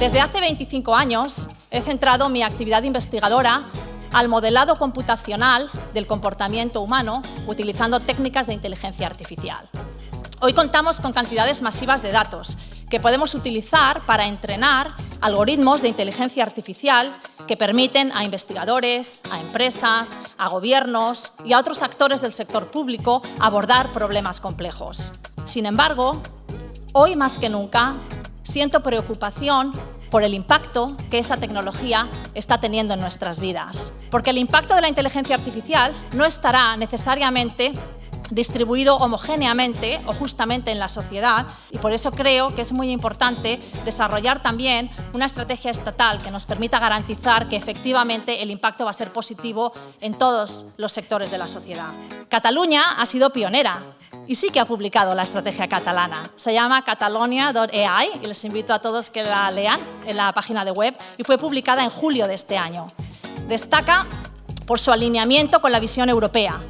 Desde hace 25 años he centrado mi actividad investigadora al modelado computacional del comportamiento humano utilizando técnicas de inteligencia artificial. Hoy contamos con cantidades masivas de datos que podemos utilizar para entrenar algoritmos de inteligencia artificial que permiten a investigadores, a empresas, a gobiernos y a otros actores del sector público abordar problemas complejos. Sin embargo, hoy más que nunca siento preocupación por el impacto que esa tecnología está teniendo en nuestras vidas. Porque el impacto de la inteligencia artificial no estará necesariamente distribuido homogéneamente o justamente en la sociedad y por eso creo que es muy importante desarrollar también una estrategia estatal que nos permita garantizar que efectivamente el impacto va a ser positivo en todos los sectores de la sociedad. Cataluña ha sido pionera y sí que ha publicado la estrategia catalana. Se llama catalonia.ai y les invito a todos que la lean en la página de web y fue publicada en julio de este año. Destaca por su alineamiento con la visión europea,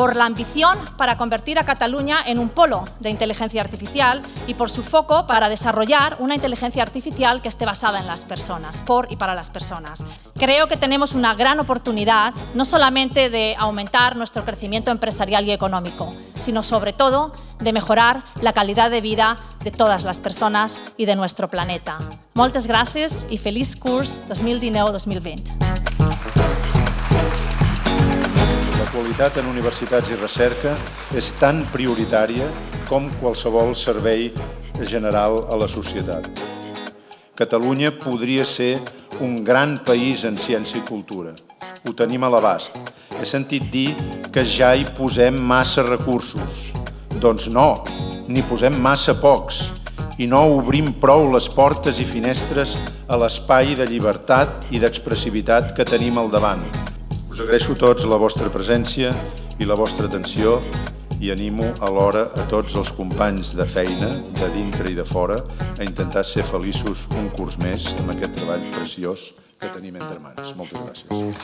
por la ambición para convertir a Cataluña en un polo de inteligencia artificial y por su foco para desarrollar una inteligencia artificial que esté basada en las personas, por y para las personas. Creo que tenemos una gran oportunidad no solamente de aumentar nuestro crecimiento empresarial y económico, sino sobre todo de mejorar la calidad de vida de todas las personas y de nuestro planeta. Moltes gràcies i feliç curs 2019-2020. Qualitat en universitats i recerca és tan prioritària com qualsevol servei general a la societat. Catalunya podria ser un gran país en ciència i cultura. Ho tenim a l'abast. He sentit dir que ja hi posem massa recursos. Doncs no, n'hi posem massa pocs i no obrim prou les portes i finestres a l'espai de llibertat i d'expressivitat que tenim al davant. Us agraeixo tots la vostra presència i la vostra atenció i animo alhora a tots els companys de feina, de dintre i de fora, a intentar ser feliços un curs més amb aquest treball preciós que tenim entre mans. Moltes gràcies.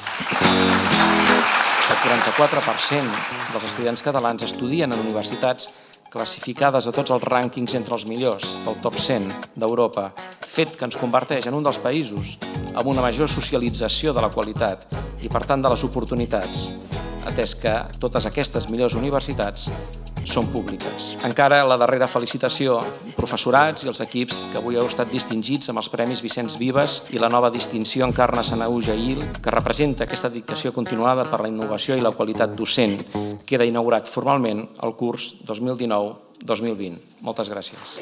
El 44% dels estudiants catalans estudien en universitats classificades a tots els rànquings entre els millors del top 100 d'Europa, fet que ens converteix en un dels països amb una major socialització de la qualitat i, per tant, de les oportunitats, atès que totes aquestes millors universitats són públiques. Encara la darrera felicitació, professorats i els equips que avui heu estat distingits amb els Premis Vicenç Vives i la nova distinció Encarna Sanau Jail, que representa aquesta dedicació continuada per la innovació i la qualitat docent. Queda inaugurat formalment el curs 2019-2020. Moltes gràcies.